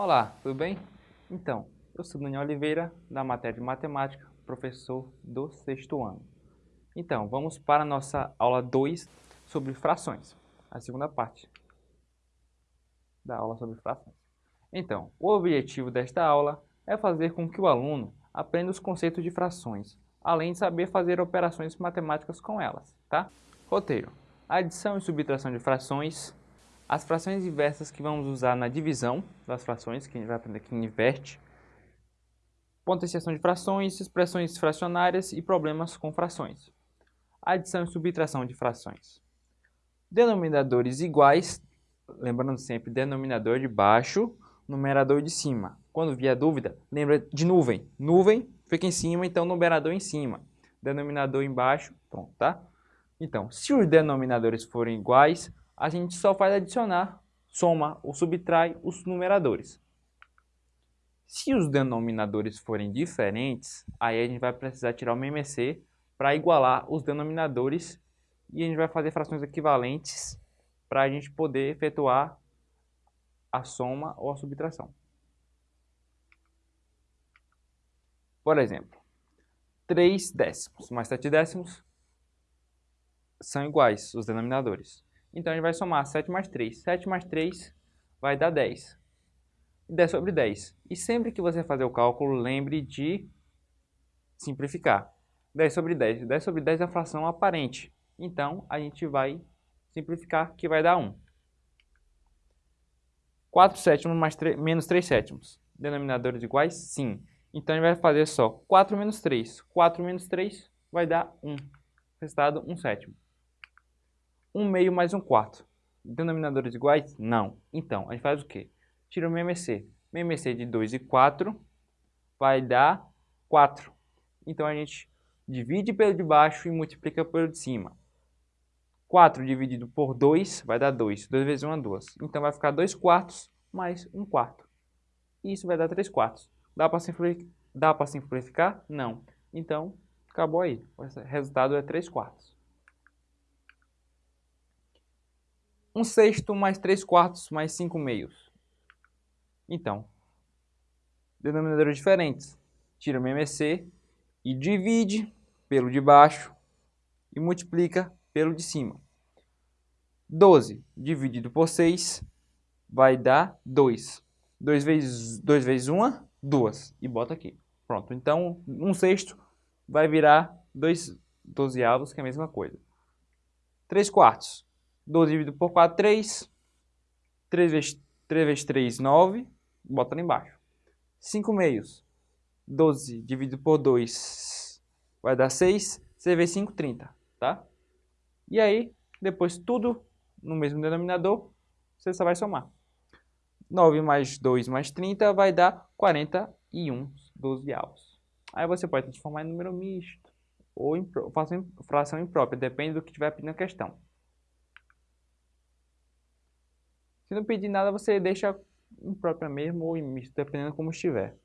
Olá, tudo bem? Então, eu sou Daniel Oliveira, da matéria de Matemática, professor do sexto ano. Então, vamos para a nossa aula 2 sobre frações, a segunda parte da aula sobre frações. Então, o objetivo desta aula é fazer com que o aluno aprenda os conceitos de frações, além de saber fazer operações matemáticas com elas, tá? Roteiro. Adição e subtração de frações, as frações inversas que vamos usar na divisão das frações, que a gente vai aprender aqui em inverte, potenciação de frações, expressões fracionárias e problemas com frações. Adição e subtração de frações. Denominadores iguais, lembrando sempre, denominador de baixo, numerador de cima. Quando vier dúvida, lembra de nuvem. Nuvem fica em cima, então numerador em cima. Denominador embaixo, pronto, tá? Então, se os denominadores forem iguais, a gente só faz adicionar, soma ou subtrai os numeradores. Se os denominadores forem diferentes, aí a gente vai precisar tirar o MMC para igualar os denominadores e a gente vai fazer frações equivalentes para a gente poder efetuar a soma ou a subtração. Por exemplo, 3 décimos mais 7 décimos são iguais, os denominadores. Então, a gente vai somar 7 mais 3. 7 mais 3 vai dar 10. 10 sobre 10. E sempre que você fazer o cálculo, lembre de simplificar. 10 sobre 10. 10 sobre 10 é a fração aparente. Então, a gente vai simplificar, que vai dar 1. 4 sétimos mais 3, menos 3 sétimos. Denominadores iguais? Sim. Então, a gente vai fazer só 4 menos 3. 4 menos 3 vai dar 1. Resultado, 1 sétimo. 1 meio mais 1 quarto. Denominadores iguais? Não. Então, a gente faz o quê? Tira o MMC. MMC de 2 e 4 vai dar 4. Então, a gente divide pelo de baixo e multiplica pelo de cima. 4 dividido por 2 vai dar 2. 2 vezes 1 é 2. Então, vai ficar 2 quartos mais 1 quarto. E isso vai dar 3 quartos. Dá para simplificar? simplificar? Não. Então, acabou aí. O resultado é 3 quartos. 1 sexto mais 3 quartos mais 5 meios. Então, denominadores diferentes. Tira o MMC e divide pelo de baixo e multiplica pelo de cima. 12 dividido por 6 vai dar 2. 2 vezes, 2 vezes 1, 2. E bota aqui. Pronto. Então, 1 sexto vai virar 2 dozeavos, que é a mesma coisa. 3 quartos. 12 dividido por 4, 3. 3 vezes 3, vezes 3 9. Bota lá embaixo. 5 meios. 12 dividido por 2 vai dar 6. 6 vezes 5, 30. Tá? E aí, depois tudo no mesmo denominador, você só vai somar. 9 mais 2 mais 30 vai dar 41 dozeavos. Aí você pode transformar em número misto ou em fração imprópria, depende do que tiver pedindo a questão. Se não pedir nada, você deixa imprópria mesmo ou misto, dependendo como estiver.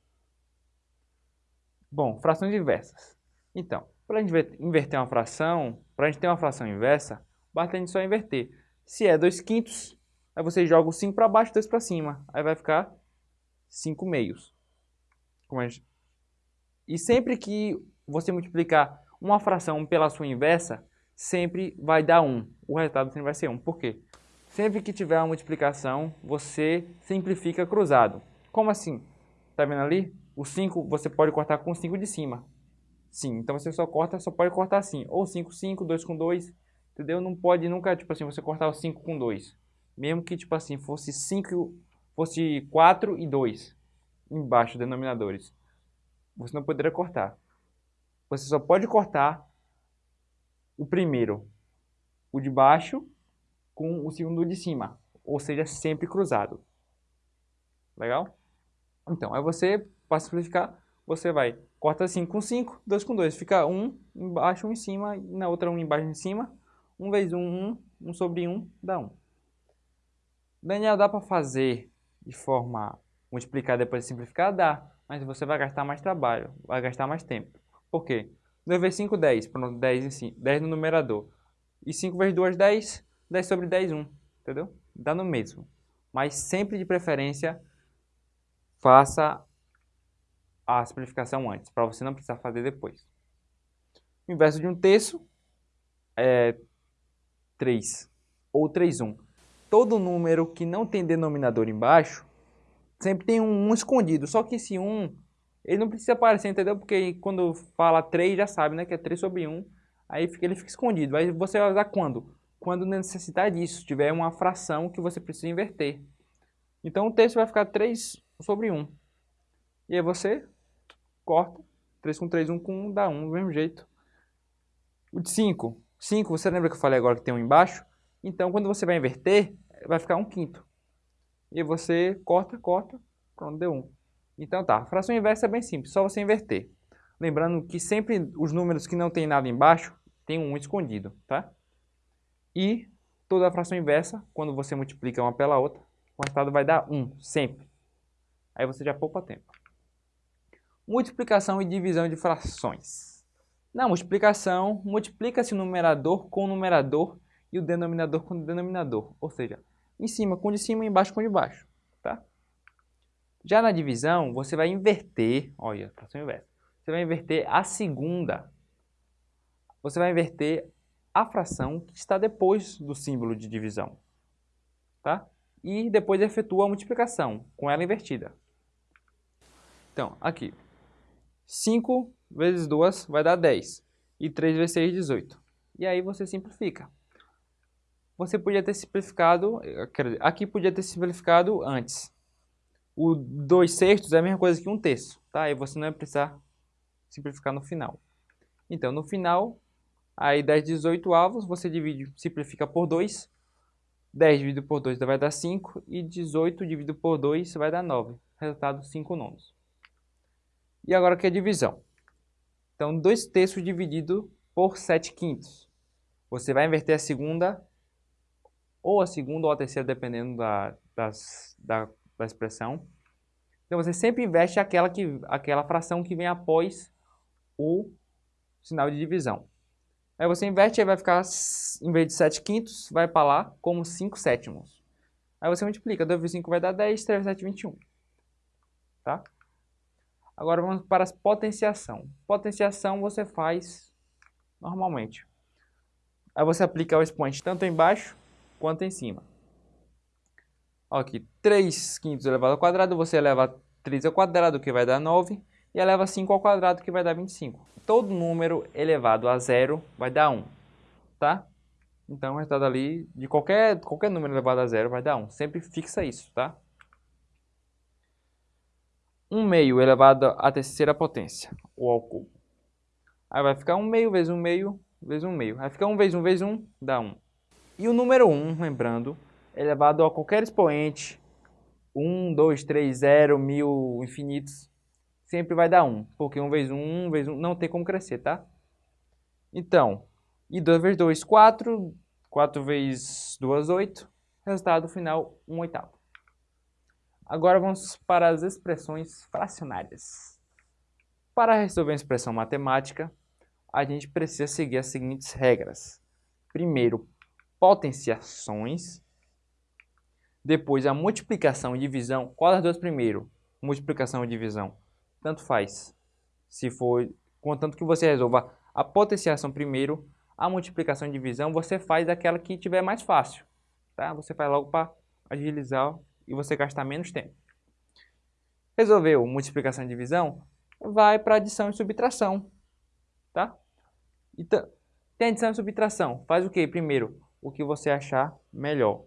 Bom, frações inversas. Então, para a gente inverter uma fração, para a gente ter uma fração inversa, basta a gente só inverter. Se é 2 quintos, aí você joga o 5 para baixo e 2 para cima. Aí vai ficar 5 meios. Gente... E sempre que você multiplicar uma fração pela sua inversa, sempre vai dar 1. O resultado sempre vai ser 1. Por quê? Sempre que tiver uma multiplicação, você simplifica cruzado. Como assim? Tá vendo ali? O 5 você pode cortar com o 5 de cima. Sim, então você só corta, só pode cortar assim. Ou 5, 5, 2 com 2, entendeu? Não pode nunca, tipo assim, você cortar o 5 com 2. Mesmo que, tipo assim, fosse 5, fosse 4 e 2 embaixo, denominadores. Você não poderia cortar. Você só pode cortar o primeiro, o de baixo com o segundo de cima, ou seja, sempre cruzado. Legal? Então, aí você, para simplificar, você vai, corta 5 com 5, 2 com 2, fica 1 embaixo, 1 em cima, e na outra 1 embaixo, em cima, 1 vezes 1, 1, 1 sobre 1, dá 1. Daniel, dá para fazer de forma multiplicar depois de simplificar? Dá, mas você vai gastar mais trabalho, vai gastar mais tempo. Por quê? 2 vezes 5, 10, pronto, 10, em cima, 10 no numerador. E 5 vezes 2, 10, 10 sobre 10, 1, entendeu? Dá no mesmo. Mas sempre de preferência, faça a simplificação antes, para você não precisar fazer depois. O inverso de um terço é 3 ou 3, 1. Todo número que não tem denominador embaixo, sempre tem um 1 escondido. Só que esse 1, ele não precisa aparecer, entendeu? Porque quando fala 3, já sabe, né? Que é 3 sobre 1. Aí ele fica escondido. Aí você vai usar quando? Quando necessitar disso. Tiver uma fração que você precisa inverter. Então o terço vai ficar 3 sobre 1. E aí você corta. 3 com 3, 1 com 1 dá 1 do mesmo jeito. O de 5. 5, você lembra que eu falei agora que tem um embaixo? Então, quando você vai inverter, vai ficar 1 quinto. E você corta, corta, pronto, deu 1. Então tá, a fração inversa é bem simples, só você inverter. Lembrando que sempre os números que não tem nada embaixo, tem um 1 escondido, tá? E toda a fração inversa, quando você multiplica uma pela outra, o resultado vai dar 1, sempre. Aí você já poupa tempo. Multiplicação e divisão de frações. Na multiplicação, multiplica-se o numerador com o numerador e o denominador com o denominador. Ou seja, em cima com de cima embaixo com de baixo. Tá? Já na divisão, você vai inverter, olha, fração inversa. Você vai inverter a segunda. Você vai inverter a fração que está depois do símbolo de divisão. Tá? E depois efetua a multiplicação com ela invertida. Então, aqui, 5 vezes 2 vai dar 10. E 3 vezes 6, 18. E aí você simplifica. Você podia ter simplificado, aqui podia ter simplificado antes. O 2 sextos é a mesma coisa que um terço, tá? Aí você não vai precisar simplificar no final. Então, no final, aí 10 18 avos, você divide, simplifica por 2. 10 dividido por 2 vai dar 5. E 18 dividido por 2 vai dar 9. Resultado, 5 nonos. E agora que é divisão. Então, 2 terços dividido por 7 quintos. Você vai inverter a segunda, ou a segunda ou a terceira, dependendo da, das, da, da expressão. Então, você sempre inverte aquela, que, aquela fração que vem após o sinal de divisão. Aí você inverte, aí vai ficar, em vez de 7 quintos, vai para lá como 5 sétimos. Aí você multiplica, 2 vezes 5 vai dar 10, 3 vezes 7, 21. Tá? Agora vamos para a potenciação. Potenciação você faz normalmente. Aí você aplica o expoente tanto embaixo quanto em cima. Aqui, 3 quintos elevado ao quadrado, você eleva 3 ao quadrado, que vai dar 9, e eleva 5 ao quadrado, que vai dar 25. Todo número elevado a zero vai dar 1, tá? Então, o resultado ali, de qualquer, qualquer número elevado a zero vai dar 1. Sempre fixa isso, tá? 1 meio elevado à terceira potência, ou ao cubo. Aí vai ficar 1 meio vezes 1 meio vezes 1 meio. Vai ficar 1 vezes 1 vezes 1, dá 1. E o número 1, lembrando, elevado a qualquer expoente, 1, 2, 3, 0, 1000, infinitos, sempre vai dar 1. Porque 1 vezes 1, 1 vezes 1, não tem como crescer, tá? Então, e 2 vezes 2, 4, 4 vezes 2, 8. Resultado final, 1 oitavo. Agora vamos para as expressões fracionárias. Para resolver uma expressão matemática, a gente precisa seguir as seguintes regras. Primeiro, potenciações. Depois, a multiplicação e divisão. Qual das duas primeiro? Multiplicação e divisão. Tanto faz. Se for, contanto que você resolva a potenciação primeiro, a multiplicação e divisão, você faz aquela que tiver mais fácil. Tá? Você faz logo para agilizar e você gastar menos tempo. Resolveu multiplicação e divisão? Vai para adição e subtração. Tá? Então, tem adição e subtração. Faz o que primeiro? O que você achar melhor.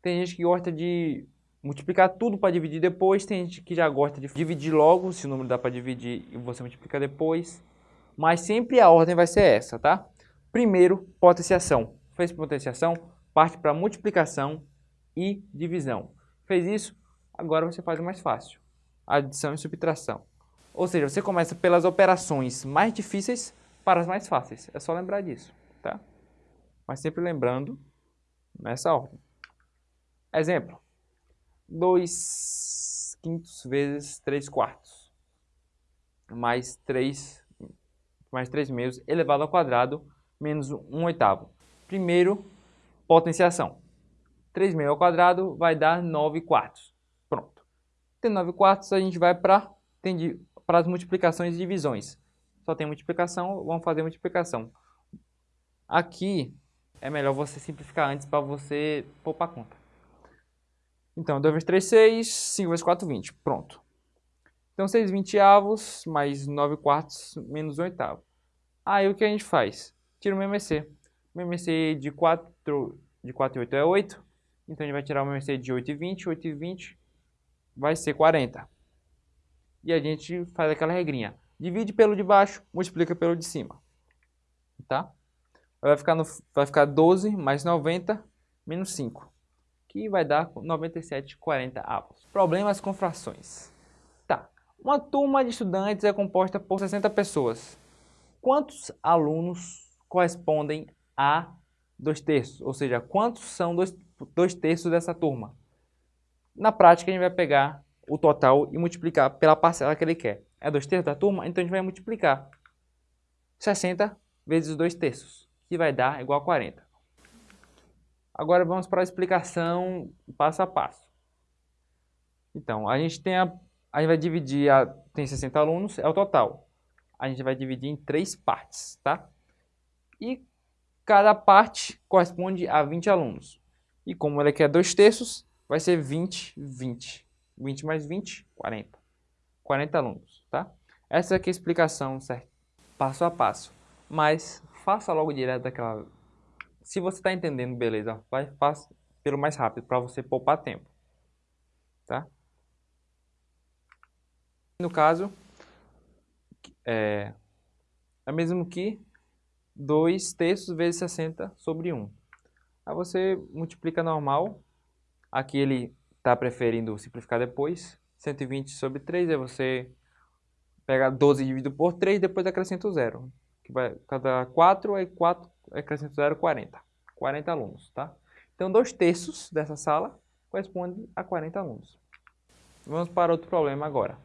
Tem gente que gosta de multiplicar tudo para dividir depois. Tem gente que já gosta de dividir logo, se o número dá para dividir e você multiplica depois. Mas sempre a ordem vai ser essa, tá? Primeiro, potenciação. Fez potenciação, parte para multiplicação e divisão. Fez isso? Agora você faz o mais fácil. Adição e subtração. Ou seja, você começa pelas operações mais difíceis para as mais fáceis. É só lembrar disso, tá? Mas sempre lembrando nessa ordem. Exemplo. 2 quintos vezes 3 quartos. Mais 3, mais 3 meios elevado ao quadrado menos 1 oitavo. Primeiro, potenciação. 3 meio ao quadrado vai dar 9 quartos. Pronto. Tem 9 quartos, a gente vai para as multiplicações e divisões. Só tem multiplicação, vamos fazer multiplicação. Aqui é melhor você simplificar antes para você poupar conta. Então, 2 vezes 3, 6, 5 vezes 4, 20. Pronto. Então, 6 vinteavos mais 9 quartos menos 1 oitavo. Aí, o que a gente faz? Tira o MMC. O MMC de 4, de 4 e 8 é 8. Então, a gente vai tirar o MMC de 8 e 20. 8 e 20 vai ser 40. E a gente faz aquela regrinha. Divide pelo de baixo, multiplica pelo de cima. Tá? Vai ficar, no, vai ficar 12 mais 90 menos 5 que vai dar 97,40 avos. Problemas com frações. Tá, uma turma de estudantes é composta por 60 pessoas. Quantos alunos correspondem a dois terços? Ou seja, quantos são dois, dois terços dessa turma? Na prática, a gente vai pegar o total e multiplicar pela parcela que ele quer. É dois terços da turma? Então a gente vai multiplicar 60 vezes dois terços, que vai dar igual a 40. Agora vamos para a explicação passo a passo. Então, a gente tem a, a gente vai dividir, a, tem 60 alunos, é o total. A gente vai dividir em três partes, tá? E cada parte corresponde a 20 alunos. E como ele quer dois terços, vai ser 20, 20. 20 mais 20, 40. 40 alunos, tá? Essa aqui é a explicação, certo? Passo a passo. Mas faça logo direto daquela se você está entendendo, beleza, vai fácil pelo mais rápido para você poupar tempo, tá? No caso, é, é mesmo que 2 terços vezes 60 sobre 1. Aí você multiplica normal, aqui ele está preferindo simplificar depois, 120 sobre 3, aí você pega 12 dividido por 3, depois acrescenta o zero, que vai cada 4, aí 4 acrescento 0, 40. 40 alunos, tá? Então, dois terços dessa sala corresponde a 40 alunos. Vamos para outro problema agora.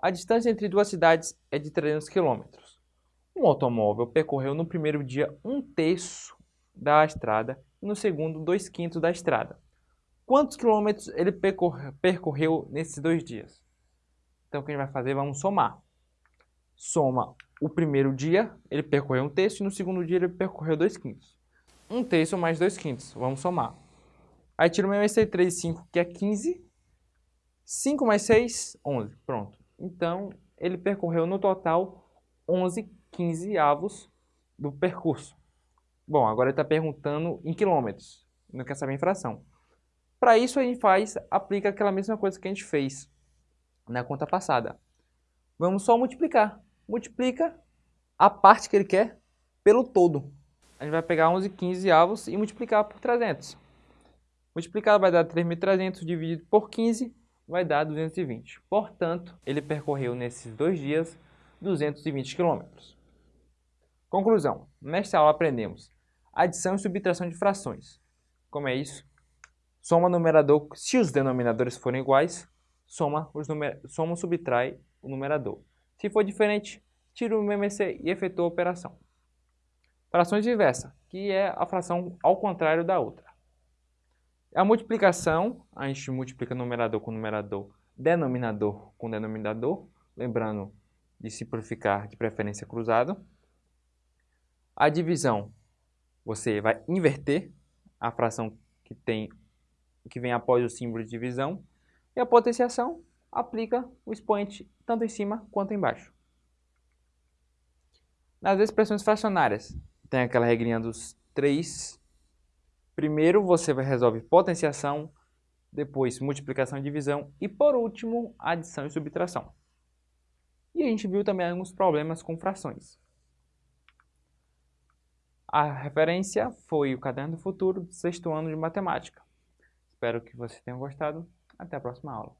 A distância entre duas cidades é de 300 km. Um automóvel percorreu no primeiro dia um terço da estrada e no segundo dois quintos da estrada. Quantos quilômetros ele percorreu nesses dois dias? Então, o que a gente vai fazer? Vamos somar. Soma o primeiro dia, ele percorreu um terço, e no segundo dia ele percorreu dois quintos. Um terço mais dois quintos, vamos somar. Aí tira o meu esse 3 e 5, que é 15. 5 mais 6, 11. Pronto. Então, ele percorreu no total 11 15 avos do percurso. Bom, agora ele está perguntando em quilômetros. Não quer saber em fração. Para isso, a gente faz, aplica aquela mesma coisa que a gente fez na conta passada. Vamos só multiplicar multiplica a parte que ele quer pelo todo. A gente vai pegar 11 15 avos e multiplicar por 300. Multiplicado vai dar 3.300 dividido por 15 vai dar 220. Portanto, ele percorreu nesses dois dias 220 km. Conclusão. Nesta aula aprendemos adição e subtração de frações. Como é isso? Soma numerador, se os denominadores forem iguais, soma, os numer... soma subtrai o numerador. Se for diferente, tira o MMC e efetua a operação. Frações inversa, que é a fração ao contrário da outra. A multiplicação, a gente multiplica numerador com numerador, denominador com denominador, lembrando de simplificar de preferência cruzado. A divisão, você vai inverter a fração que, tem, que vem após o símbolo de divisão. E a potenciação, aplica o expoente tanto em cima quanto embaixo. Nas expressões fracionárias, tem aquela regrinha dos três. Primeiro você resolve potenciação, depois multiplicação e divisão e por último adição e subtração. E a gente viu também alguns problemas com frações. A referência foi o Caderno do Futuro sexto ano de Matemática. Espero que vocês tenham gostado. Até a próxima aula.